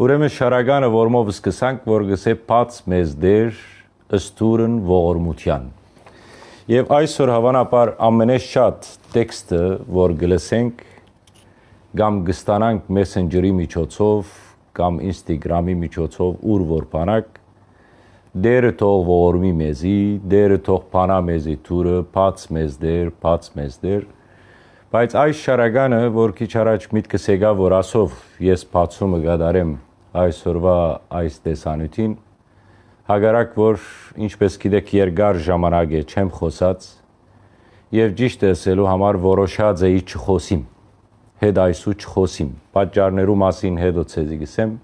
Ուրեմն շարականը որմով սկսանք, որ գսե բաց մեզ դեր ըստուրն ողորմության։ Եվ այսօր հավանաբար ամենաշատ տեքստը, որ գլսենք կամ գստանանք Messenger-ի միջոցով կամ Instagram-ի միջոցով ուր որ բանակ դերը թող ողորմի մեզի, դերը թող փանա մեզի թուրը, բաց մեզ դեր, բաց մեզ դեր։ Բայց այս շարականը, որ քիչ առաջ միտքս եկա, որ ասով ես բացումը գդարեմ այսօրվա այս տեսանյութին, հագարակ որ ինչպես գիտեք երկար ժամանակ է չեմ խոսած եւ ճիշտ ասելու համար որոշած էի չխոսիմ հետ այսու չխոսիմ պատճառներու մասին հետո ցեզի գսեմ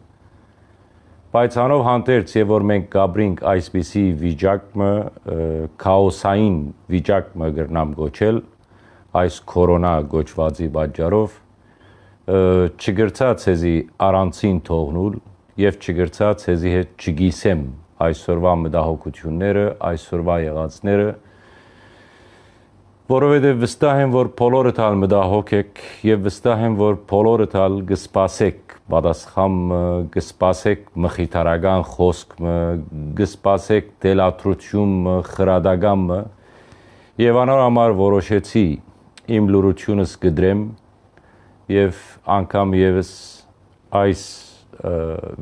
բայց անով հանդերձ եւ որ մենք գաբրինք այսպիսի վիճակը քաոսային վիճակը գրնամ գոչել այս կորոնա գոչվածի պատճառով չգրծա ցեզի առանցին թողնուլ եւ չգրծա ցեզի հետ չգիսեմ այսօրվա մտահոգությունները այսօրվա եղածները որովհետև վստահ եմ, որ բոլորը տալ մտահոգ եք եւ վստահ եմ, որ բոլորը տալ գսպասեք պատասխանը, գսպասեք մխիթարական խոսքը, գսպասեք դելատրությունը, խրադագամը եւ անոր համար որոշեցի իմ լուրությունս գդրեմ եւ անգամ եւս այս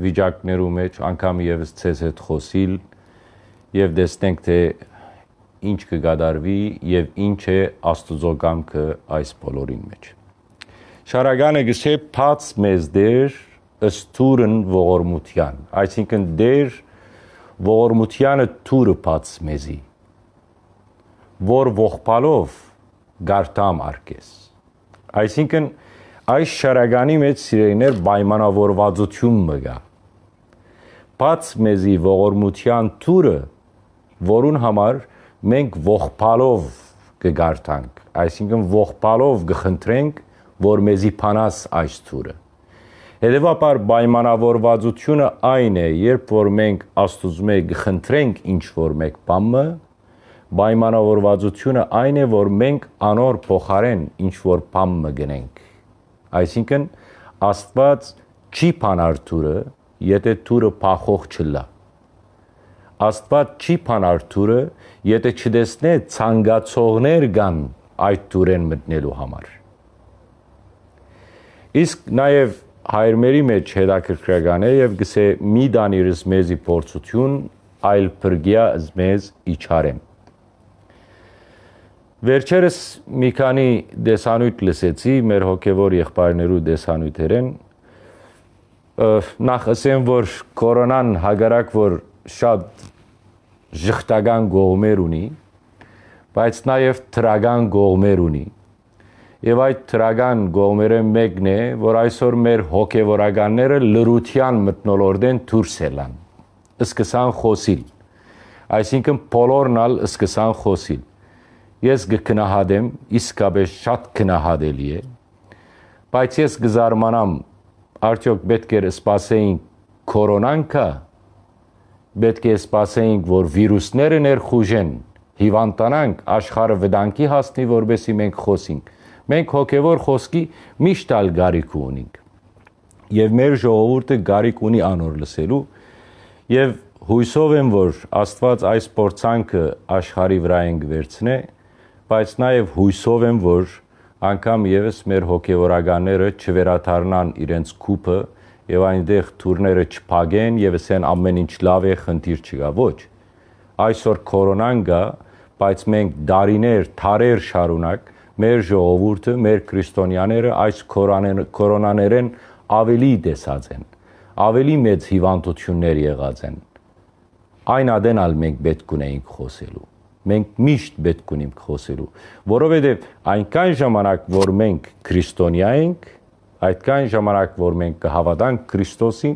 վիճակներու մեջ անգամ եւս ցեզ հետ խոսիլ եւ տեսնենք թե ինչ կգադարվի եւ ինչ է Աստուծո կամքը այս բոլորին մեջ։ Շարագանը գսե փած մեզ դեր ըստուրն ողորմության, այսինքն դեր ողորմությանը թուրը փած մեզի, որ ողբալով գարտամ արկես։ Այսինքն այս շարագանի մեջ սիրելիներ պայմանավորվածություն մգա։ Բաց մեզի ողորմության թուրը, որուն համար մենք ողբալով կգարտանք, այսինքն ողբալով կխնդրենք, որ մեզի փանաս այս թուրը։ Հետևաբար պայմանավորվածությունը այն է, երբ որ մենք Աստուծո կխնդրենք ինչ որ մեկ բամը, պայմանավորվածությունը այն է, որ մենք անոր փոխարեն ինչ որ բամը գնենք։ Այսինքն Աստված չի փանար թուրը, եթե թուրը փախող չլա։ Աստված չի փանար թուրը, եթե չտեսնե ցանկացողներ կան այդ թուրեն մտնելու համար։ Իսկ նաև հայրմերի մեջ հետաքրքրական է եւ գսե մի դանիրս մեզի փորձություն այլ բրգիա մեզ իչարեմ։ Վերջերս մի քանի դեսանույթ լսեցի մեր հոգևոր եղբայրներու դեսանույթերեն նախ ասեմ որ կորոնան հագարակ որ շատ ժխտական գողմեր ունի, բայց նաև թրագան գողմեր ունի։ Եվ այդ թրագան գողմերը մեկն է, որ այսօր մեր հոգևորականները լրության մտնոլորդեն դուրս ելան։ Սկսան խոսիլ։ Այսինքն բոլորնալ սկսան խոսիլ։ Ես կքնահատեմ, իսկապես շատ քնահատելի է։ Բայց ես կզարմանամ, արդյոք պետք է սպասեին կորոնան կա պետք է սպասեինք, որ վիրուսները ներխուժեն, հիվանդանանք, աշխարհը վտանգի հասնի, որբեսի մենք խոսենք։ Մենք հոգևոր խոսքի միշտ ալ գարիք ունենք։ Եվ մեր ժողովուրդը գարիք ունի անոր լսելու եւ հույսով եմ, որ Աստված այս փորձանքը աշխարի վրա են վերցնե, բայց նաեւ հույսով եմ, որ անգամ եւս մեր հոգևորականները չվերաթարնան իրենց կուպը եւ այնտեղ թուրները չփագեն եւ ասեն ամեն ինչ լավ է, խնդիր չկա։ Ոչ։ Այսօր կորոնան գա, բայց մենք դարիներ, թարեր շարունակ մեր ժողովուրդը, մեր քրիստոնյաները այս կորոնաներեն ավելի դեսած են, ավելի մեծ հիվանդություններ եղած են։ Այն ադենալ մենք պետք ունեինք խոսելու մենք միշտ պետք ունենք խոսելու, որովհետև այնքան ժամանակ, որ մենք քրիստոնյա ենք, այդքան ժամանակ որ մենք կհավատանք Քրիստոսին,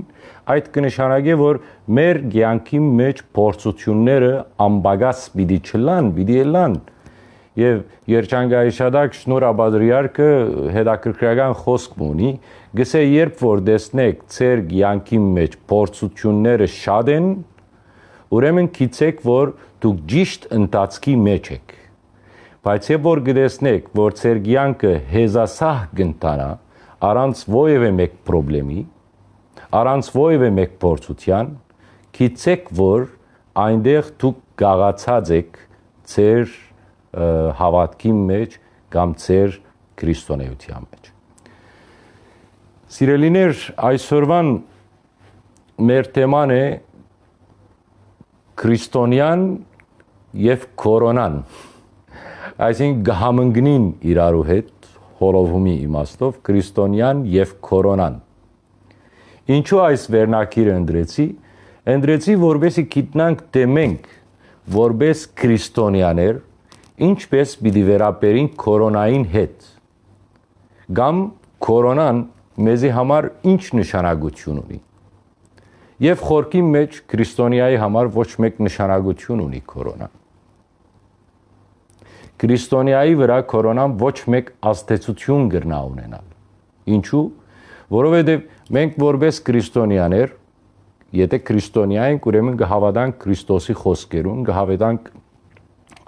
այդ կնշանակի որ մեր ցանկի մեջ փորձությունները ամբագաս պիտի չլան, պիտի լան։ Եվ երջանկայիշադակ շնոր աբադրիարքը հետաքրքրական խոսք ունի, գսե երբ որ տեսնեք ծեր ցանկի մեջ փորձությունները շատ են, ուրեմն գիտեք որ դուք ճիշտ ընթացքի մեջ եք։ Բայց երբ որ գտեսնեք, որ ծեր ցանկը հեզասահ կընտանա, առանց ովևէ մեկ խնդրեմի, առանց ովևէ մեկ փորձության գիտեք որ այնտեղ դուք գաղացած եք ձեր հավատքի մեջ կամ ձեր քրիստոնեության մեջ Սիրելիներ, այսօրվան մեր թեման է քրիստոնյան եւ կորոնան այսինքն գհամընկնին իրարու հետ հոլովումի իմաստով քրիստոնյան եւ կորոնան ինչու այս վերնակիրը ընդրեցի ընդրեցի որբեսի գիտնանք թե մենք որբես քրիստոնյաներ ինչպես պիտի վերապերին կորոնային հետ կամ կորոնան մեզի համար ինչ նշանակություն ունի Եվ խորքի մեջ քրիստոնյայի համար ոչ մեկ նշանակություն ունի կորոնան։ Քրիստոնյայի վրա կորոնան ոչ մեկ աստեցություն գրնա ունենալ։ Ինչու՞։ Որովհետև մենք որպես քրիստոնյաներ, եթե քրիստոնյա ենք, ուրեմն կհավատանք Քրիստոսի խոսքերուն, կհավատանք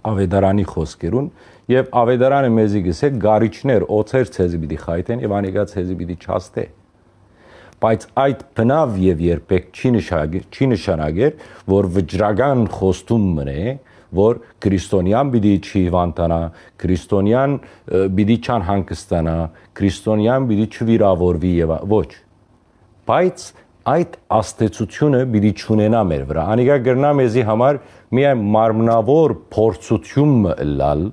ավետարանի խոսքերուն եւ ավետարանը մեզի գսե գարիչներ օծեր ցեզի պիտի խայտեն եւ անիկա ցեզի պիտի չաստե բայց այդ բնավ եւ երբեք չի նշանակեր, չի նշանակեր, որ վճռական խոստում մնե, որ քրիստոնյան պիտի չի հիվանդանա, քրիստոնյան պիտի չան հանգստանա, քրիստոնյան պիտի չվիրավորվի եւ ոչ։ Բայց այդ աստեցությունը պիտի ճունենա մեր վրա։ Անիկա գրնա մեզի համար միայն մարմնավոր փորձություն լալ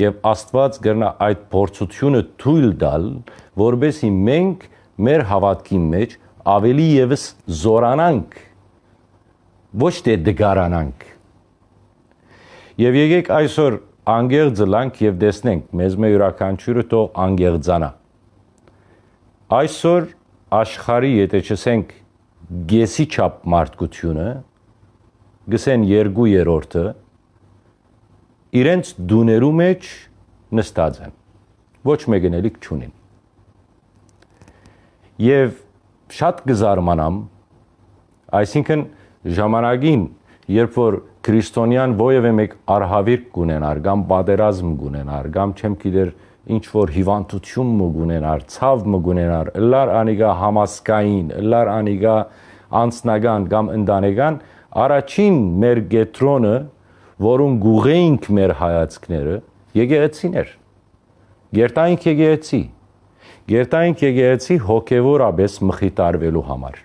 եւ Աստված գրնա այդ փորձությունը թույլ տալ, որբեսի մենք մեր հավատքի մեջ ավելի եւս զորանանք ոչ թե դգարանանք եւ եկեք այսօր անգեղձլանք եւ տեսնենք մեզ մե յուրաքանչյուրը թող անգեղձանա այսօր աշխարի եթե չսենք գեսի չափ մարդկությունը գսեն երկու երրորդը իրենց դուներու մեջ նստած են ոչ մեկն էլի չունին եւ շատ կզարմանամ այսինքն ժամանակին երբ որ քրիստոնյան ովևէ մեկ արհավիրք կունենար կամ պատերազմ կունենար կամ չեմ գիտեր ինչ որ հիվանդություն մը գունենար, ցավ մը գունենար, լար անիգա համասկային, լար անիգա անցնական կամ ընտանեկան, առաջին մեր գետրոնը, որուն գուղեինք մեր հայացքները, եկեղեցին էր։ Գերտայինք եկեղեցի։ Գերտայինք եկեղեցի հոգևորաբես մխիտարվելու համար։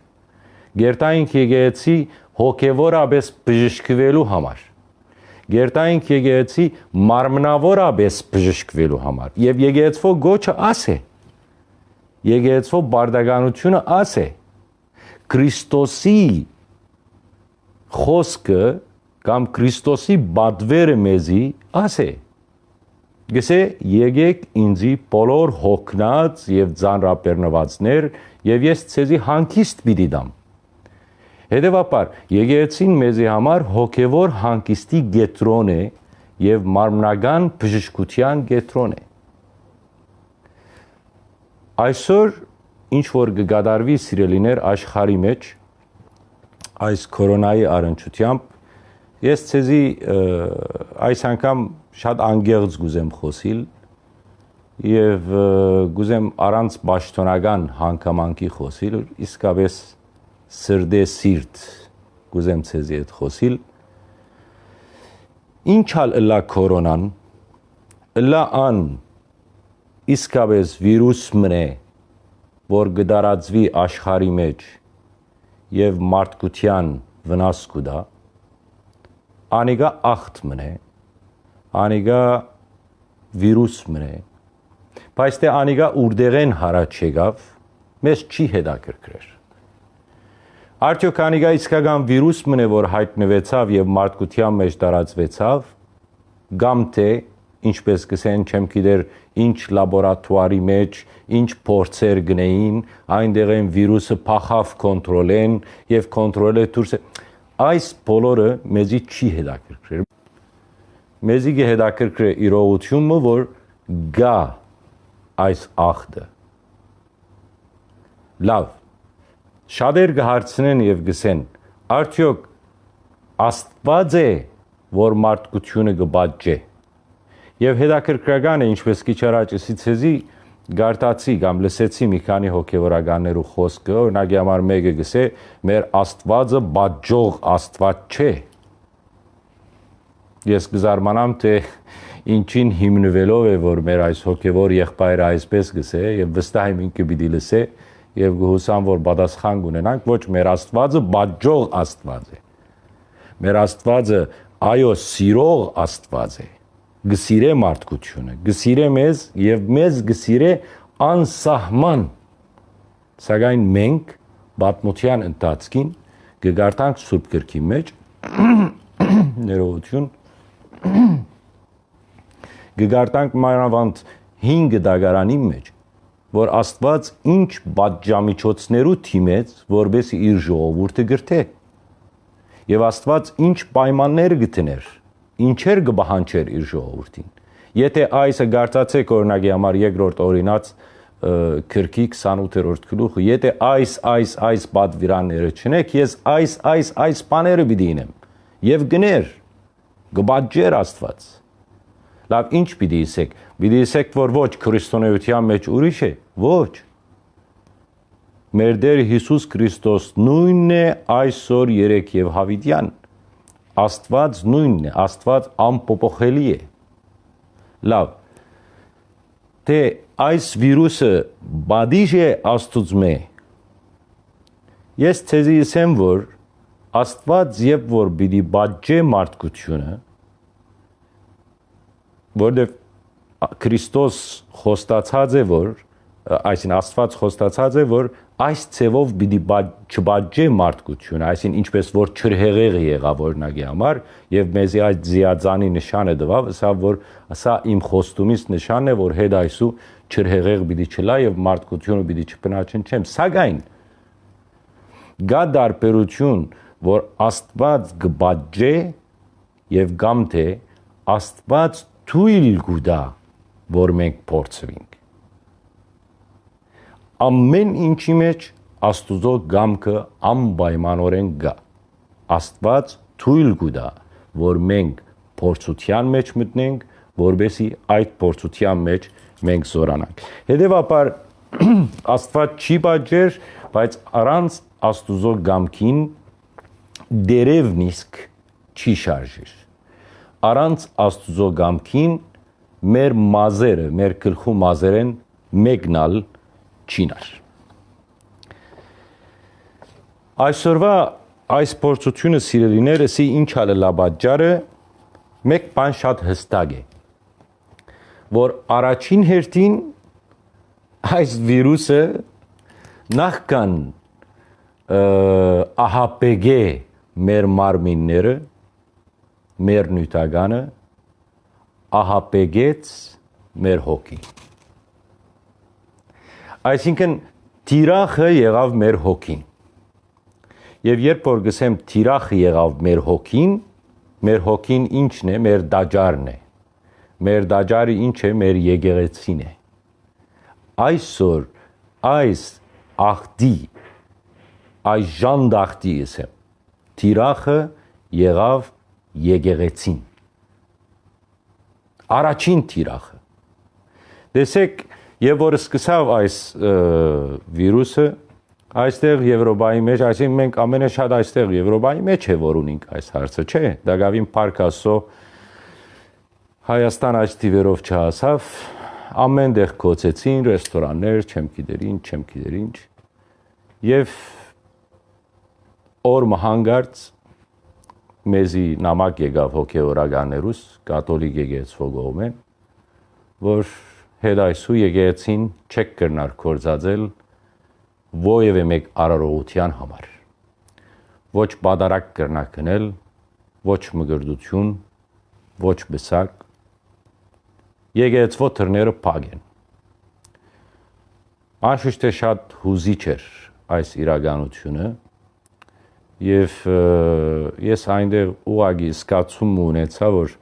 Գերտայինք եկեղեցի հոգևորաբես բժշկվելու համար։ Գերտայինք եկեղեցի մարմնավորաբես բժշկվելու համար։ Եվ եկեղեցվո գոչը աս է։ Եկեղեցվո բարդականությունը աս է։ Քրիստոսի խոսքը կամ Քրիստոսի բադվերը մեզի աս է գսե եկեք ինձի բոլոր հոգնած եւ ձանրապերնվածներ եւ ես ցեզի հանգիստ պիտի դամ Հետևաբար եկեղեցին մեզի համար հոգևոր հանգիստի գետրոն է եւ մարմնական բժշկության գետրոն է Այսօր ինչ որ կգադարվի սիրելիներ աշխարի մեջ այս կորոնայի առընչությամբ ես ցեզի այս անգամ շատ անգեղծ գուզեմ խոսիլ եւ գուզեմ առանց ճշտոնական հանգամանքի խոսիլ իսկապես սրդե սիրտ գուզեմ ցեզի հետ խոսիլ ինչալ լա կորոնան լա ան իսկապես վիրուս մնե որ գդարածվի աշխարի մեջ եւ մարդկության վնաս կուտա անիգա ախտ մնե անիգա վիրուս մնե բայց թե անիգա ուրդեղեն հարաճ եկավ մեզ չի հետաքրքրեր արդյոք անիգա իսկական վիրուս մնե որ հայտնվեցավ եւ մարդկության մեջ տարածվեցավ կամ թե ինչպես կսեն չեմ գիտեր ինչ լաբորատուարի մեջ ինչ փորձեր գնեին այնտեղ են վիրուսը փախավ կոնտրոլեն եւ կոնտրոլը դուրս այս բոլորը մեզի չի հետաքրքրել մեզի կհետաքրքրե իրողությունը, որ գա այս ախտը։ Լավ։ Շատեր կհարցնեն եւ գսեն, արդյոք Աստված է, որ մարդկությունը կբաճե։ Եվ հետաքրքրական է, ինչպես քիչ առաջ ասիցեզի, գարտացի կամ լսեցի մի քանի հոգևորականներու խոսքը, օրինակի համար մեկը գսե, մեր Աստվածը բաջող Աստված չէ։ Ես կզարմանամ, թե ինչին հիմնվելով է, որ մեր այս հոգևոր եղբայրը այսպես գսե եւ վստահ եմ ինքը պիտի լսե եւ գհուսամ, որ պատասխան կունենանք, ոչ մեր Աստվածը բաջող Աստված է։ Մեր Աստվածը այո սիրող Աստված է գսիրե մարդկությունը, գսիրե մեզ եւ մեզ գսիրե անսահման։ Սակայն մենք բատմության ընթացքին կգարտանք Սուրբ գրքի մեջ ներողություն կգարտանք մանավանդ 5 դագարանի մեջ որ Աստված ինչ բաժամիջոցներու թիմեց, որբեսի իր ժողովուրդը գրթե։ Եվ Աստված ինչ պայմաններ գտներ ինչեր կբահանչեր իր ժողովրդին։ Եթե այսը գարտացեք օրինակի համար երկրորդ օրինաց քրքի 28-րդ գլուխը, եթե այս այս այս բադվիրանները չնեք, ես այս այս այս բաները պիտի ինեմ։ Եվ գներ գբաջեր Աստված։ Լավ, ինչ պիտի ասեք։ Պիտի ասեք, որ ոչ քրիստոնեության մեջ ուրիշ է։ Ոչ։ Մեր Տեր Հիսուս Քրիստոս նույնն է այսօր երեք եւ հավիտյան Աստված նույնն է, Աստված անփոփոխելի է։ Լավ։ Թե այս վիրուսը բադիժ է Աստուծմե։ Ես ցեզի ասեմ, որ Աստված երբ որ պիտի բաժե մարդկությունը, որովհետև Քրիստոս խոստացած է, որ այսին Աստված խոստացած է, որ այս ցևով պիտի չբաժե մարդկությունը, այսին ինչպես որ չրհեղեղի եղավ օրինակի համար եւ մեզի այդ զիածանի նշանը տվավ, սա որ սա իմ խոստումից նշանն է, որ հետ այսու չրհեղեղ պիտի չլա եւ մարդկությունը պիտի չբնաչնչեմ, սակայն գա դարբերություն, որ Աստված կբաժե եւ կամ թե Աստված թույլ կուտա, որ մենք փորձվենք ամեն ինչի մեջ Աստուծո գամքը անպայմանորեն գա։ Աստված թույլ կուտա, որ մենք փորձության մեջ մտնենք, որբեսի այդ փորձության մեջ մենք զորանանք։ Հետևաբար Աստված չի բաժեր, բայց առանց Աստուծո գամքին դերև նիսկ չի շարժիր։ Առանց Աստուծո գամքին մեր մազերը, մեր գլխու մազերեն մեկնալ չինար։ Այսօրվա այս փորձությունը սիրելիներսի ինչ ալը լաբաջարը մեկ բան շատ հստակ է որ առաջին հերթին այս վիրուսը նախքան ահապեգե մեր մարմինները մեր նյութականը ահապեգեց մեր հոգին Այսինքն թիրախը եղավ մեր հոգին։ Եվ երբ որ գսեմ թիրախը եղավ մեր հոգին, մեր հոգին ինչն է, մեր դաջարն է։ Մեր դաջարը ինչ է, մեր եկեղեցին է։ Այսօր այս ախտի այս ժանդախտի ասեմ թիրախը եղավ եկեղեցին առաջին թիրախը տեսեք Եվ որ սկսավ այս վիրուսը այստեղ Եվրոպայի մեջ, այսինքն մենք ամենաշատ այստեղ Եվրոպայի մեջ է որ ունենք այս հարցը, չէ՞։ Դակավին Պարկասո Հայաստան այս տիվերով չհասավ, ամեն տեղ կոծեցին ռեստորաններ, չեմ գիտեր ինչ, չեմ գիտեր ինչ։ Եվ օր մհանգարց մեզի նամակ եկավ հոգեորականերուս կաթոլիկ եկեղեցու կողմեն որ հետ այսու եկեղեցին չեք կրնար կորցածել ովևէ մեկ արարողության համար ոչ բադարակ կրնա կնել ոչ մգրդություն ոչ բսակ եկեղեցու թռները փակ են Անշուշտ է շատ հուզիչ էր այս իրականությունը եւ ես այնտեղ ուղագի զգացում ունեցա որ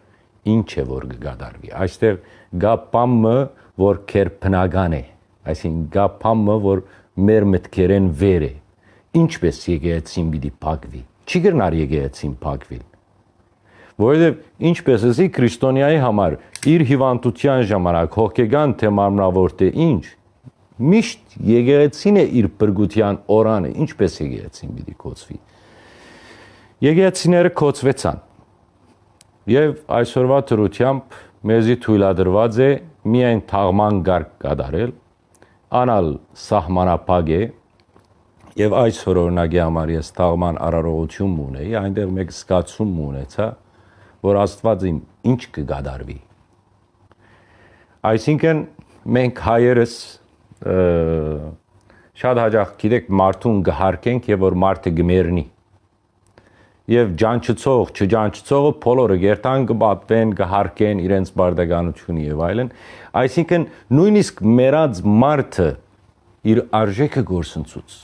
ինչ է որ կգադարվի այստեղ գա պամը որ քերփնական է, այսինքն գապամը, որ մեր մտքերեն վեր է։ Ինչպես եկեղեցին պիտի փակվի։ Չի գրնար եկեղեցին փակվիլ։ Որովհետև ինչպես էսի քրիստոնյայի համար իր հիվանդության ժամանակ հոգեգան թե մարմնավոր թե ինչ Միշտ եկեղեցին է իր բրգության օրանը, ինչպես եկեղեցին պիտի կոչվի։ Եկեղեցիները կոչվեցան։ Եվ այսօրվա դրությամբ մեզի թույլատրված է միայն թաղման գարկ կատարել, անալ սահմանապակ է եւ այսօր օրինակի համար ես թաղման արարողություն ունեի, այնտեղ մեկ զգացում ունեցա, որ Աստված իմ ինչ կգադարվի։ Այսինքն մենք հայերս շատ հաջող գիտեք մարդուն գհարկենք եւ որ մարդը գմերնի եւ ջանչծող, չջանչծողը բոլորը երթան կբատվեն, կհարկեն իրենց բարդականությունը եւ այլն։ Այսինքն նույնիսկ մերած մարդը իր արժեքը գործընծուց։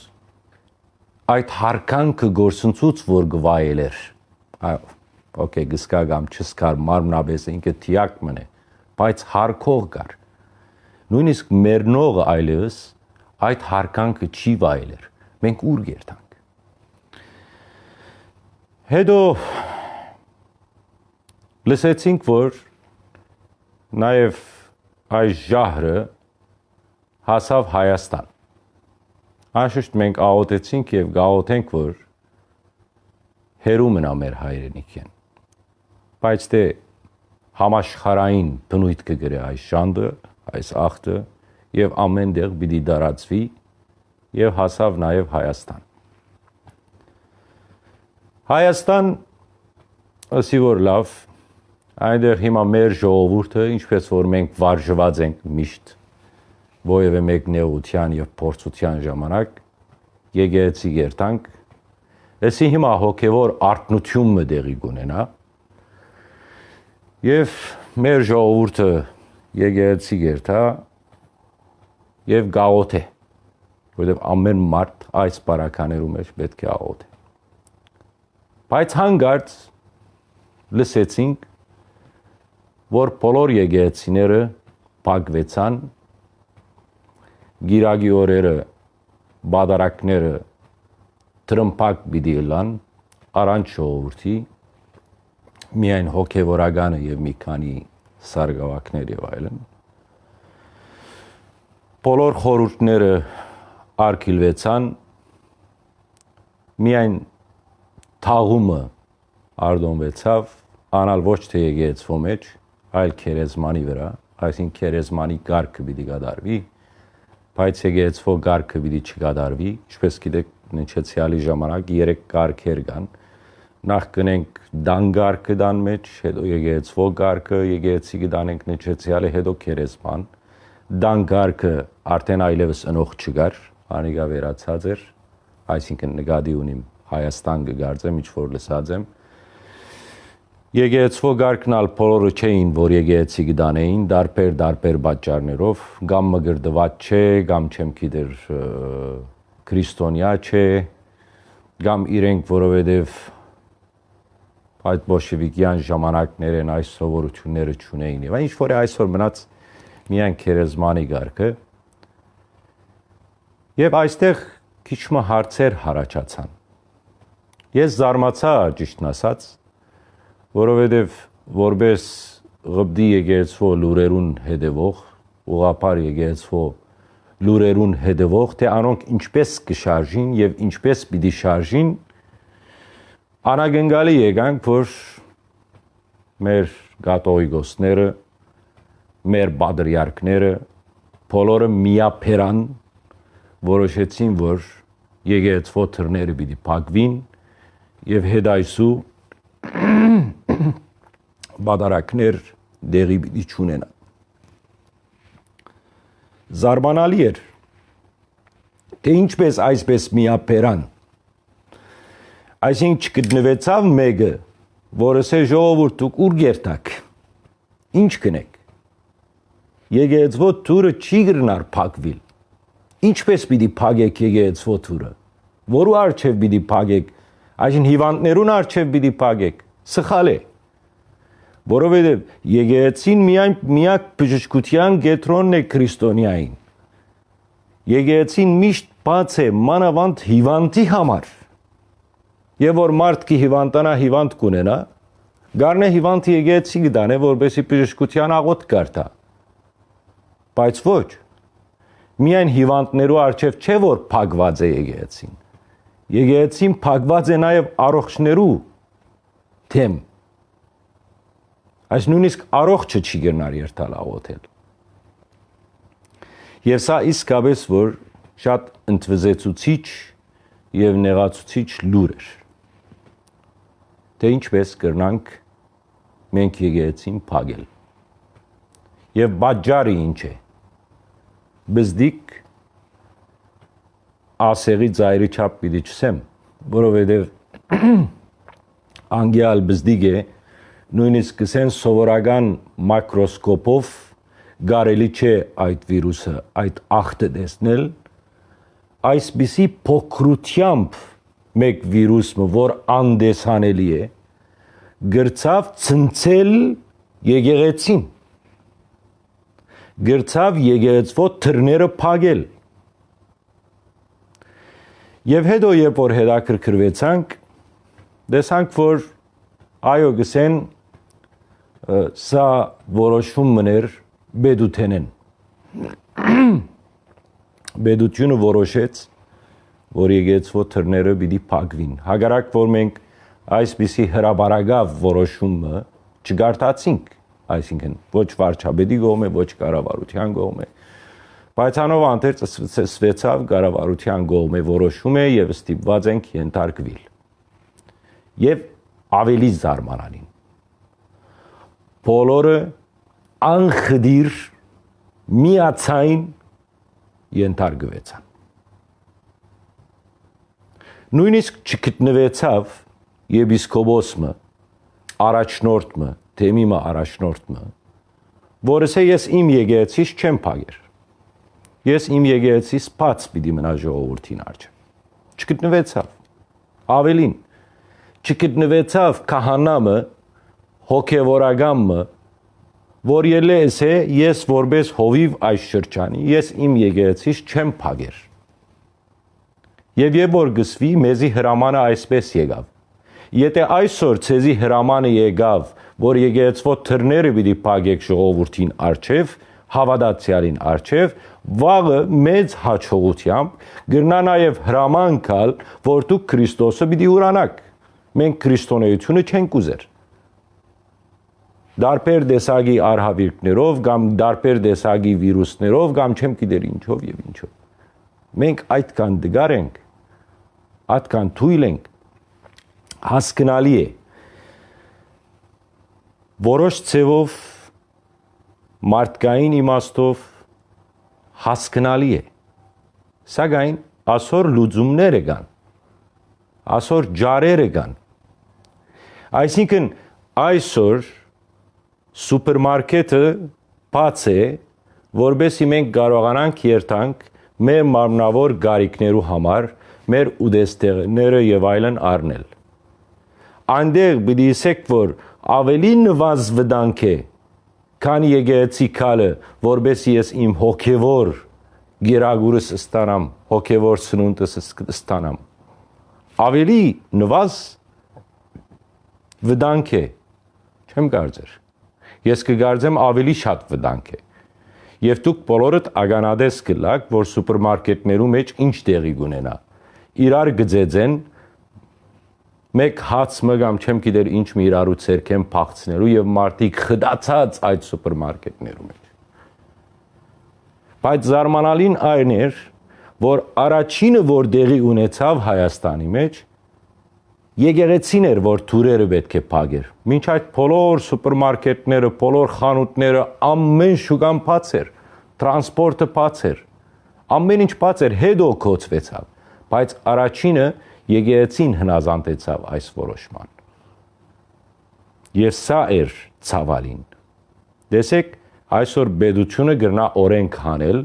Այդ հարկանքը գործընծուց որ գվայել էր։ Այո, օքեյ, գսկագամ չսկար մարմնաբես ինքը թիակ մնե, բայց հարկող կար։ Նույնիսկ մերնողը այլևս այդ հարկանքը չի վայել էր։ Մենք ուր երթանք Հետո լսեցինք, որ նաև այս ժահրը հասավ Հայաստան։ Անշուշտ մենք աղոթեցինք եւ գաղոթենք, որ հերու մնա մեր հայրենիքեն։ Բայց դե համաշխարային բնույթ կգրե այս շանդը, այս ախտը եւ ամեն տեղ պիտի դարածվի եւ հասավ նաեւ Հայաստան։ Հայաստան ասի որ լավ, այնտեղ հիմա մեր ժողովուրդը, ինչպես որ մենք վարժված ենք միշտ ովևէ մեկ նեղության եւ փորձության ժամանակ եկեղեցի երթանք, էսի հիմա հոգեվոր արտնությունը դեղի կունենա եւ մեր ժողովուրդը եկեղեցի երթա եւ գաղոթե, որովհետեւ ամեն մարդ այս բարականերու մեջ պետք է աղոթե Բայց հանգարց լսեցինք, որ բոլոր եկեղեցիները փակվեցան գիրագի օրերը բադարակները տրմփակ պիտի լան առանց ժողովրդի միայն հոգևորականը եւ մի քանի սարգավակներ եւ այլն բոլոր խորհուրդները արկիլվեցան միայն թաղումը արդոնվեցավ անալ ոչ թե եկեղեցվո մեջ, այլ քերեզմանի վրա, այսինքն քերեզմանի գարկը պիտի կատարվի, բայց եկեղեցվո գարկը պիտի չկատարվի, ինչպես գիտեք, նչեցյալի ժամանակ երեք գարկեր կան։ Նախ կնենք դան գարկը դան մեջ, հետո եկեղեցվո գարկը, եկեղեցի կդանենք նչեցյալը, հետո քերեզման։ Դան գարկը արդեն այլևս ընող չկար, անիկա վերացած էր, այսինքն նկատի ունիմ Հայաստան կգարձեմ, ինչ որ լսած եմ։ Եկեղեցվո գարկնալ բոլորը չէին, որ եկեղեցի գտանեին, դարբեր դարբեր պատճառներով, կամ մգրդված չէ, կամ չեմ գիտեր քրիստոնյա չէ, կամ իրենք որովհետև այդ բոլշևիկյան ժամանակներ են այս սովորությունները չունեին եւ ինչ որ այսօր մնաց միայն քերեզմանի գարկը եւ այստեղ քիչ մը հարցեր հարաճացան Ես զարմացա ճիշտն ասած, որովհետև որպես ղբդի եկեղեցվո լուրերուն հետևող, ուղապար եկեղեցվո լուրերուն հետևող, թե անոնք ինչպես կշարժին եւ ինչպես պիտի շարժին, անագնգալի եկանք, որ մեր գատոյգոսները, մեր բադրիարքները, բոլորը միապերան որոշեցին, որ եկեղեցվո թռները պիտի փակվին եւ հետայսու բադարակներ դեղի պիտի չունենա։ Զարմանալի էր, թե ինչպես այսպես միապերան։ Այսինքն չգտնվեցավ մեկը, որը սե ժողովուրդ ու ուր գերտակ։ Ինչ կնեք։ Եգեծվո թուրը չի գրնար փակվիլ։ Ինչպես պիտի փակեք եգեծվո թուրը։ Որու արչև պիտի փակեք Այսին հիվանդներուն արչև պիտի փակեք։ Սխալ է։ Որովհետև եկեղեցին միայն միակ բժշկության գետրոնն է քրիստոնյային։ Եկեղեցին միշտ բաց է մանավանդ հիվանդի համար։ Եվ որ մարդ կի հիվանդանա հիվանդ կունենա, գարնե հիվանդի եկեղեցի գտանե, որբեսի բժշկության աղոտ կարտա։ Բայց ոչ։ Միայն հիվանդներու արչև չէ որ փակված է եկեղեցին։ Եկեղեցին փակված է նաև առողջներու թեմ։ Այս նույնիսկ առողջը չի գնար երթալ աղոթել։ Եվ սա իսկապես որ շատ ընդվզեցուցիչ եւ նեղացուցիչ լուր էր։ Թե ինչպես կրնանք մենք եկեղեցին փակել։ Եվ բաժարը ինչ է բզդիկ ասեղի ծայրի չափ պիտի չսեմ, որովհետև անգյալ բզդիկ է նույնիսկ կսեն սովորական մակրոսկոպով գարելի չէ այդ վիրուսը, այդ ախտը տեսնել, այսպիսի փոքրությամբ մեկ վիրուսը, որ անդեսանելի է, գրծավ ցնցել եկեղեցին գրծավ եկեղեցվո թրները փագել։ Եվ հետո երբ որ հետաքրքրվեցանք, տեսանք, որ այո գսեն սա որոշում մներ բեդութենեն։ Բեդությունը որոշեց, որ եկեցվո թրները պիտի փակվին։ Հագարակ որ մենք այսպիսի հրաբարագավ որոշումը չգարտացինք, այսինքն ոչ վարչապետի կողմը, ոչ կառավարության կողմը։ Բայց անով անտեր ծսվեցավ կառավարության կողմը որոշում է եւ ստիպված ենք ենթարկվել։ Եվ ավելի զարմանալին։ Բոլորը անխդիր միացայն ենթարկվեցան։ Նույնիսկ չգտնվեցավ եպիսկոպոսը, առաջնորդը թեմիմը առաջնորդը, որս է ես իմ եկեղեցիս չեմ փագեր։ Ես իմ եկեղեցիս բաց պիտի մնա ժողովրդին արջը։ Չգտնվեցավ։ Ավելին, չգտնվեցավ քահանամը, հոգևորագամը, որ ելես է ես որպես հովիվ այս շրջանի, ես իմ եկեղեցիս չեմ փագեր։ Եվ երբ որ գսվի, մեզի հրամանը այսպես եկավ։ Եթե այսօր ցեզի հրամանը եկավ, որ եկեղեցվո թրները պիտի փակեք ժողովրդին արչև, հավատացյալին արչև, վաղը մեծ հաջողությամբ գրնա նաև հրամանքալ, որ դուք Քրիստոսը պիտի ուրանաք։ Մենք քրիստոնեությունը չենք ուզեր դարբեր տեսակի արհավիրքներով կամ դարբեր տեսակի վիրուսներով կամ չեմ գիտեր ինչով եւ ինչով մենք այդքան դգար ենք այդքան թույլ ենք հասկանալի է որոշ ցևով մարդկային իմաստով հասկանալի է սակայն ասոր լուծումները կան ասոր ջարերը կան այսինքն այսօր սուպերմարկետը բաց է որբեսի մենք կարողանանք երթանք մեր մարմնավոր գարիքներու համար մեր ուդեստեղները եւ այլն առնել այնտեղ պիտի ասեք որ ավելի նվազ վտանգ է, քան եկեղեցի քալը, որբես ես իմ հոգևոր գերագուրս ստանամ, հոգևոր սնունդս ստանամ։ Ավելի նվազ վտանգ է, չեմ կարծեր։ Ես կգարձեմ ավելի շատ վտանգ է։ Եվ դուք բոլորդ ագանադես կլակ, որ սուպերմարկետներու մեջ ինչ տեղի կունենա։ Իրար գծեցեն մեկ հաց մը կամ չեմ գիտեր ինչ մի իրարու ցերքեն փախցնելու եւ մարդիկ խդացած այդ սուպերմարկետներում մեջ բայց զարմանալին այն էր որ առաջինը որ դեղի ունեցավ Հայաստանի մեջ եկեղեցին էր որ թուրերը պետք է փագեր ոչ այդ բոլոր սուպերմարկետները բոլոր խանութները ամեն շուկան բաց էր տրանսպորտը բաց էր ամեն ինչ բաց էր հետո կոծվեցավ բայց առաջինը եկեղեցին հնազանդեցավ այս որոշման։ Եվ սա էր ցավալին։ Տեսեք, այսօր բեդությունը գրնա օրենք հանել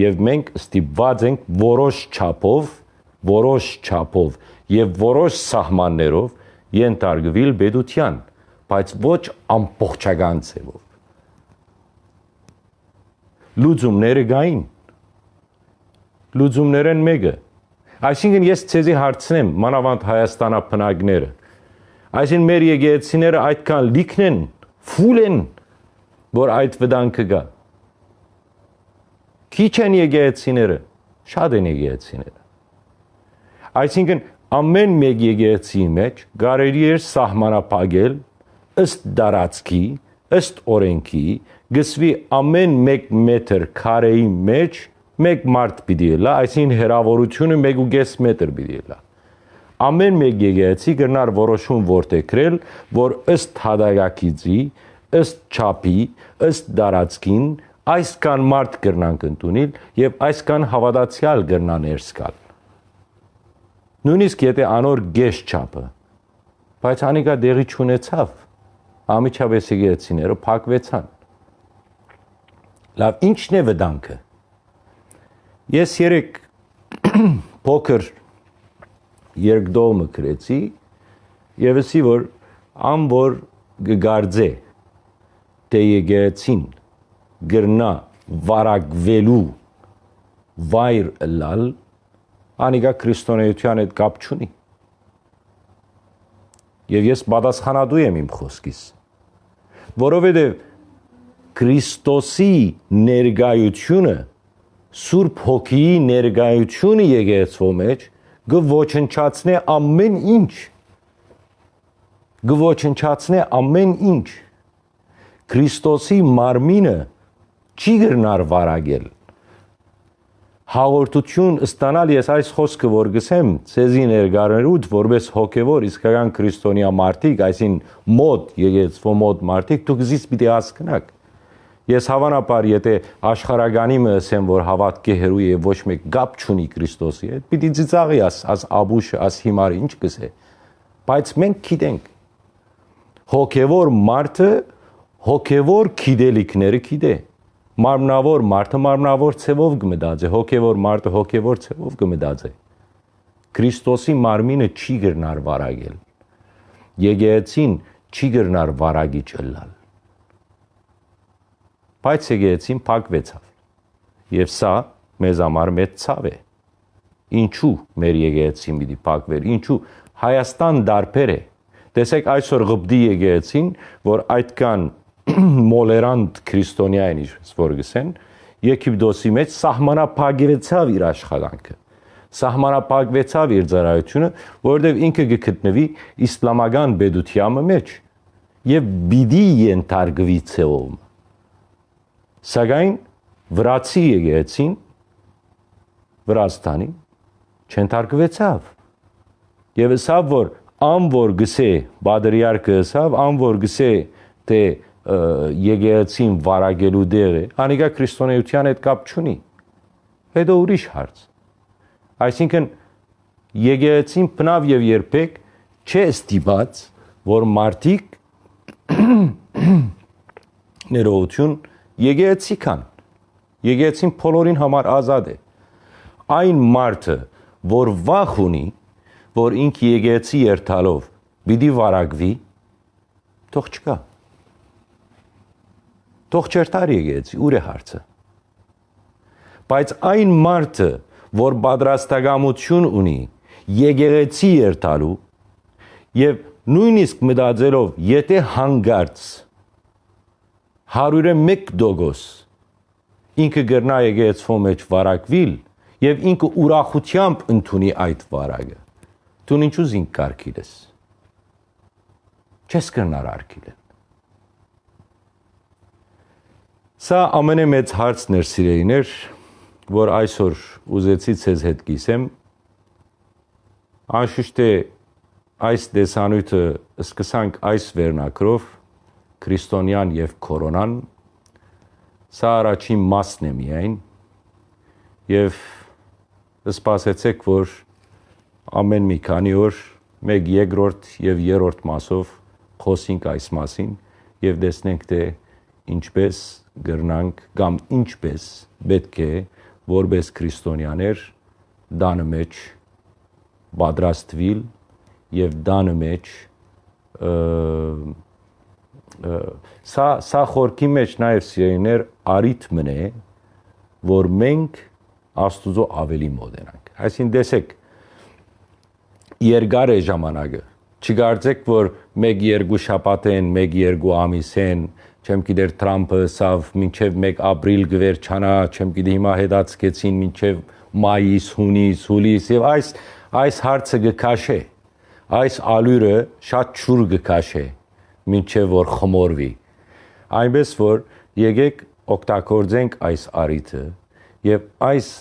եւ մենք ստիպված ենք որոշ չափով, որոշ չափով եւ որոշ սահմաններով ենթարկվել բեդության, բայց ոչ ամբողջական ձևով։ Լուծումները գային։ Լուծումներն մեկը Այսինքն ես ցեզի հարցնեմ մանավանդ Հայաստանապնակները։ Այսինքն մեր եկեղեցիները այդքան լիքն են, ֆուլ են, որ այդ վտանգը գա։ Քիչ են եկեղեցիները, շատ են եկեղեցիները։ Այսինքն ամեն մեկ եկեղեցի մեջ գարերի էր սահմանապագել ըստ դարածքի, ըստ օրենքի, գսվի ամեն 1 մետր քարեի մեջ մեկ մարդ պիտի լա, այսինքն հերավորությունը 1.5 մետր պիտի լա։ Ամեն մեկ եկեղեցի կրնար որոշում որտեքրել, որ ըստ հադայակիցի, ըստ չափի, ըստ դարածքին այսքան մարդ կրնանք ընդունել եւ այսքան հավատացյալ կրնան ներսկալ Նույնիսկ եթե անոր գեշ չափը, բայց անիկա դեղի չունեցավ, ամիջապես եկեցիները փակվեցան։ Լավ, ի՞նչն է վտանգը։ Ես երեք փոքր երկդողը գրեցի եւ ասի որ ամ որ գգարձե թե եկեցին գրնա վարակվելու վայր լալ անիկա քրիստոնեության հետ կապ չունի։ Եվ ես պատասխանատու եմ իմ խոսքից։ Որովհետև Քրիստոսի ներգայությունը Սուրբ Հոգիի ներգայությունը եկեղեցու մեջ գոչնչացնե ամեն ինչ գոչնչացնե ամեն ինչ Քրիստոսի մարմինը չի գրնար վարագել հաղորդություն ստանալ ես այս խոսքը որ գսեմ ցեզի ներգարներուց որպես հոգևոր իսկական քրիստոնյա մարդիկ, այսին մոդ եկեցվո մոդ մարդիկ, դուք զիս պիտի հասկանաք։ Ես հավանաբար եթե աշխարհագանի մը ասեմ որ հավատքի հերու եւ ոչ մեկ գապ չունի Քրիստոսի հետ, պիտի ծիծաղի աս աս աբուշ աս հիմար ինչ կսե։ Բայց մենք գիտենք հոգևոր մարդը հոգևոր գիտելիքները գիտե։ մարմնավոր մարդը մարմնավոր ցևով կմտածե, հոգևոր մարդը հոգևոր ցևով կմտածե։ Քրիստոսի մարմինը չի գրնար վարագել։ Եկեղեցին չի գրնար վարագի չլալ։ Բայց եկեղեցին փակվեցավ։ Եվ սա մեզ համար մեծ ցավ է։ Ինչու մեր եկեղեցին պիտի փակվեր։ Ինչու Հայաստան դարբեր է։ Տեսեք այսօր գբդի եկեղեցին, որ այդքան մոլերանտ քրիստոնյա են ինչպես որ գսեն Եգիպտոսի մեջ սահմանապակվեցավ իր աշխատանքը սահմանապակվեցավ իր ծառայությունը որովհետև ինքը գտնվի իսլամական բեդությամը մեջ եւ բիդի ենթարկվի ցեով Սակայն վրացի եկեցին Վրաստանի չենթարկվեցավ։ Եվ հեսավ, որ ամ որ գսե բադրիարքը հեսավ, ամ որ գսե թե եկեցին վարագելու դեղ է, անիկա քրիստոնեության հետ կապ չունի։ Հետո ուրիշ հարց։ Այսինքն եկեցին բնավ եւ երբեք չէ ստիպած, որ մարդիկ ներողություն եկեղեցի կան։ Եկեղեցին բոլորին համար ազատ է։ Այն մարդը, որ վախ ունի, որ ինք եկեղեցի երթալով պիտի վարագվի, թող չկա։ Թող չերթար եկեցի, ուր է հարցը։ Բայց այն մարդը, որ պատրաստակամություն ունի եկեղեցի երթալու եւ նույնիսկ մտածելով, եթե հանգարց 101% ինքը գրնա եկեղեցու մեջ վարակվիլ եւ ինքը ուրախությամբ ընդունի այդ վարակը։ Դու ինչու զինք կարկիլես։ Չես կրնար արկիլել։ Սա ամենամեծ հարցն էր սիրելիներ, որ այսօր ուզեցի ցեզ հետ կիսեմ։ Անշուշտ է այս դեսանույթը սկսանք այս վերնակրով քրիստոնյան եւ կորոնան։ Սա առաջին մասն է միայն եւ սպասեցեք, որ ամեն մի քանի օր մեկ երկրորդ եւ երրորդ մասով խոսենք այս մասին եւ տեսնենք թե ինչպես գրնանք կամ ինչպես պետք է որպես քրիստոնյաներ դանը մեջ պատրաստվիլ եւ դանը մեջ սա սա խորքի մեջ նաեւ սիրեներ արիթմն է որ մենք աստուծո ավելի մոդենանք այսին տեսեք երկար է ժամանակը չգարձեք որ 1-2 շաբաթ են 1-2 ամիս են չեմ գիտեր Թրամփը սավ մինչև 1 ապրիլ գվերջանա, չեմ գիտի հիմա հետացկեցին մինչև մայիս, հունիս, հուլիս եւ այս այս հարցը գքաշե։ Այս ալյուրը շատ ճուր գքաշե, մինչև որ խմորվի։ Այնպես որ եկեք օգտագործենք այս արիթը եւ այս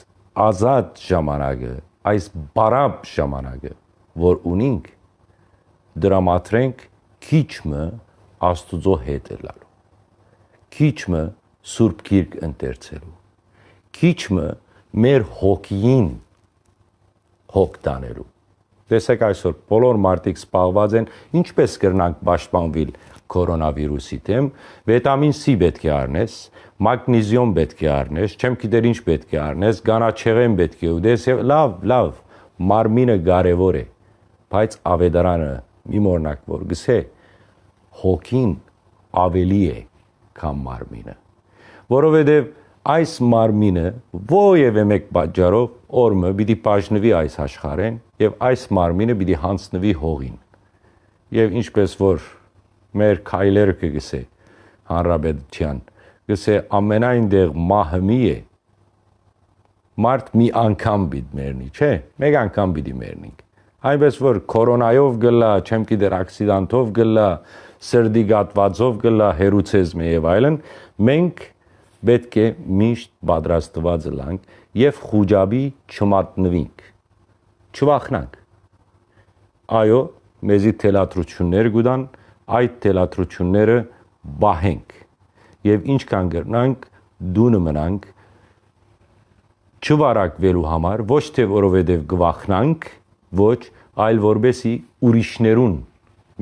ազատ ժամանակը, այս բարապ ժամանակը, որ ունենք, դրամատրենք քիչը Աստուծո հետ ելալու քիչը Սուրբ Գիրք ընթերցելու քիչը մեր հոգին հոգ տանելու տեսեք այսօր բոլոր մարդիկ սպառված են ինչպես կրնանք պաշտպանվել կորոնավիրուսի դեմ վիտամին C պետք է առնես մագնիզիում պետք է առնես չեմ գիտեր ինչ պետք է առնես գանաչեղեն պետք է ուտես եւ լավ լավ մարմինը կարեւոր է բայց ավետարանը մի մորնակ որ գսե հոգին ավելի է քան մարմինը որովհետև այս մարմինը ովևէ մեկ պատճառով օրը պիտի բաժնվի այս աշխարհեն եւ այս մարմինը պիտի հանձնվի հողին եւ ինչպես որ մեր քայլերը կգսե հանրապետության գսե ամենայն դեղ մահմի է մարդ մի անգամ պիտի մեռնի չէ մեկ անգամ պիտի մեռնենք այնպես որ կորոնայով գլա չեմ գիտեր ակսիդանտով գլա սրդի գատվածով գլա հերուցես մի եւ այլն մենք պետք է միշտ պատրաստված լանք եւ խոճաբի չմատնվենք չվախնանք այո մեզի թելատրություններ գուտան այդ թելատրությունները բահենք եւ ինչքան գրնանք դունը մնանք չվարակվելու համար ոչ թե որովհետեւ գվախնանք ոչ այլ որբեսի ուրիշներուն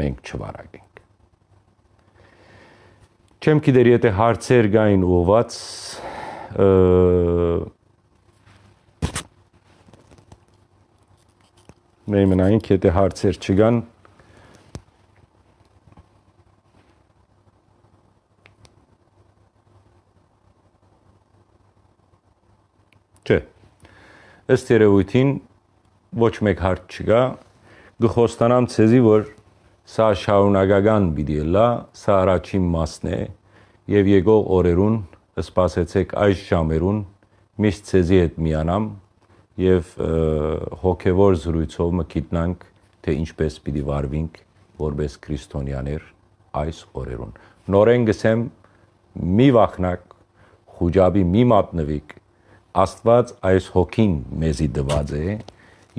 մենք չվարակենք Չեմ գիտեր, եթե հարցեր գային ուղված մեր մնայինք, եթե հարցեր չգան, Չէ։ Ըստ երևույթին ոչ մեկ հարց չկա։ Գխոստանամ ցեզի, որ Սա շարունակական պիտի լա, սա առաջին մասն է եւ եկող օրերուն սպասեցեք այս ժամերուն միշտ ցեզի հետ միանամ եւ հոգեվոր զրույցով մգիտնանք թե ինչպես պիտի վարվենք որպես քրիստոնյաներ այս օրերուն նորեն գսեմ մի վախնակ խոճաբի մի մատնվիկ աստված այս հոգին մեզի դված է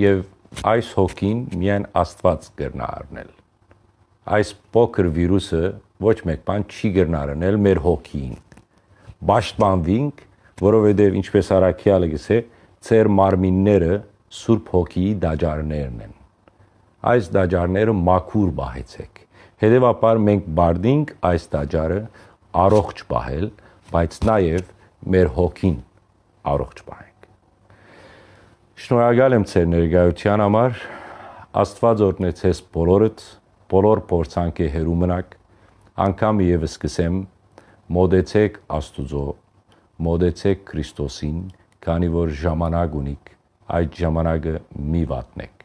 եւ այս հոգին միայն աստված կրնա առնել այս փոքր վիրուսը ոչ մեկ բան չի գտնարնել մեր հոգին։ Պաշտպանվինք, որովհետև ինչպես Արաքյալը գսե, ծեր մարմինները Սուրբ Հոգիի դաջարներն են։ Այս դաջարները մաքուր բահեցեք։ Հետևաբար մենք բարդինք այս դաջարը առողջ բահել, բայց նաև մեր հոգին առողջ բահենք։ Շնորհակալ եմ ձեր ներկայության համար։ Աստված օրհնեցես բոլորդ բոլոր փորձանքի հերու մնաք, անգամ եւս սկսեմ. Մոդեցեք Աստուծո, մոդեցեք Քրիստոսին, քանի որ ժամանակ ունիք, այդ ժամանակը մի վատնեք։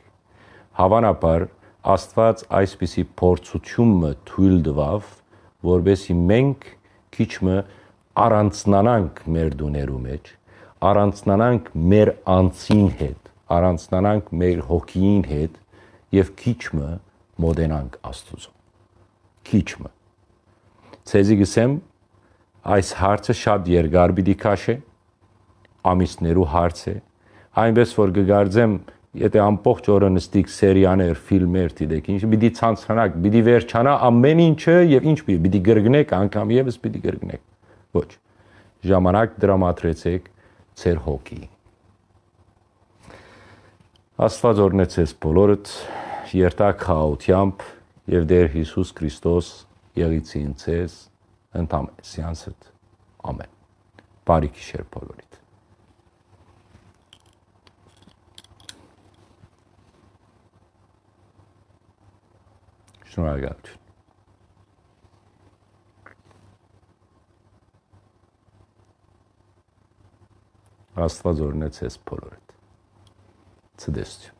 Հավանաբար Աստված այսպիսի փորձությունը թույլ տվավ, որբեսի մենք քիչմը առանցնանանք մեր դուներու մեջ, առանցնանանք մեր անձին հետ, առանցնանանք մեր հոգին հետ եւ քիչմը մոդենանք Աստուծո։ Քիչը։ Ցեզի գսեմ այս հարցը շատ երկար պիտի քաշե, ամիսներու հարց է, այնպես որ կգարձեմ եթե ամբողջ օրը նստիկ սերիաներ, ֆիլմեր դիտեք, ինչ պիտի ցանցանակ, պիտի վերջանա ամեն ինչը եւ ինչ պիտի պիտի գրգնեք, անգամ եւս պիտի գրգնեք։ Ոչ։ Ժամանակ դրամատրեցեք ծեր հոգի։ Աստված օրնեցես բոլորդ երթակ խաղությամբ եւ Տեր Հիսուս Քրիստոս եղիցին ցես ընտամ սյանսդ ամեն բարի գիշեր բոլորիդ շնորհակալություն Աստված օրնեց ես բոլորդ։ Ցդեսություն